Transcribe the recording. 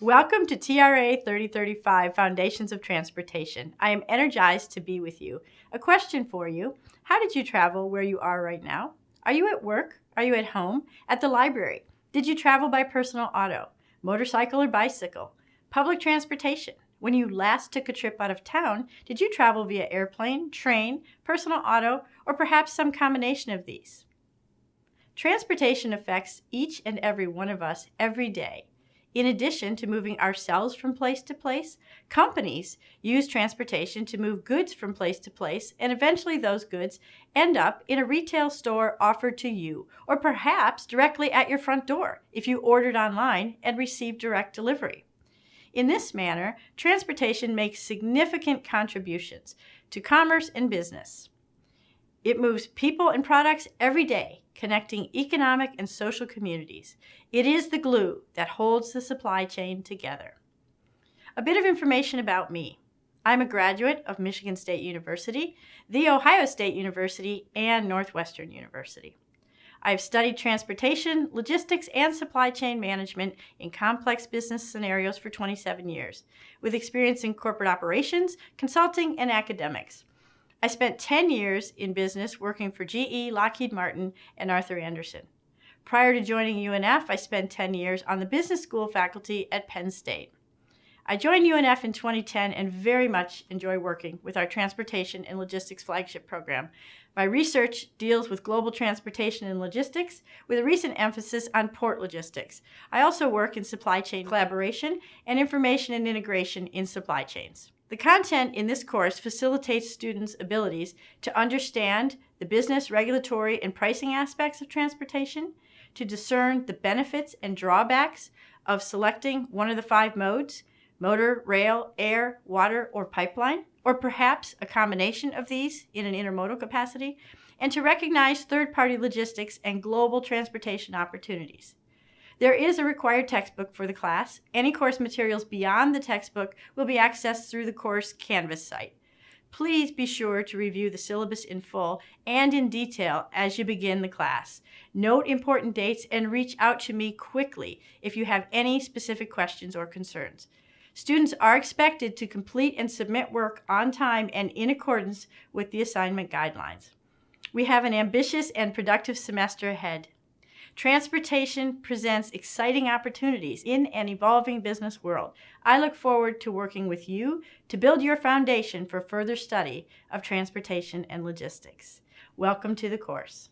Welcome to TRA 3035 Foundations of Transportation. I am energized to be with you. A question for you How did you travel where you are right now? Are you at work? Are you at home? At the library? Did you travel by personal auto, motorcycle, or bicycle? Public transportation? When you last took a trip out of town, did you travel via airplane, train, personal auto, or perhaps some combination of these? Transportation affects each and every one of us every day. In addition to moving ourselves from place to place, companies use transportation to move goods from place to place, and eventually those goods end up in a retail store offered to you, or perhaps directly at your front door if you ordered online and received direct delivery. In this manner, transportation makes significant contributions to commerce and business. It moves people and products every day, connecting economic and social communities. It is the glue that holds the supply chain together. A bit of information about me. I'm a graduate of Michigan State University, The Ohio State University, and Northwestern University. I've studied transportation, logistics, and supply chain management in complex business scenarios for 27 years, with experience in corporate operations, consulting, and academics. I spent 10 years in business working for GE, Lockheed Martin, and Arthur Andersen. Prior to joining UNF, I spent 10 years on the business school faculty at Penn State. I joined UNF in 2010 and very much enjoy working with our Transportation and Logistics Flagship Program. My research deals with global transportation and logistics with a recent emphasis on port logistics. I also work in supply chain collaboration and information and integration in supply chains. The content in this course facilitates students' abilities to understand the business, regulatory, and pricing aspects of transportation, to discern the benefits and drawbacks of selecting one of the five modes, motor, rail, air, water, or pipeline, or perhaps a combination of these in an intermodal capacity, and to recognize third-party logistics and global transportation opportunities. There is a required textbook for the class. Any course materials beyond the textbook will be accessed through the course Canvas site. Please be sure to review the syllabus in full and in detail as you begin the class. Note important dates and reach out to me quickly if you have any specific questions or concerns. Students are expected to complete and submit work on time and in accordance with the assignment guidelines. We have an ambitious and productive semester ahead. Transportation presents exciting opportunities in an evolving business world. I look forward to working with you to build your foundation for further study of transportation and logistics. Welcome to the course.